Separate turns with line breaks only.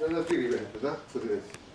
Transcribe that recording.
だなっていうイベントだそれです。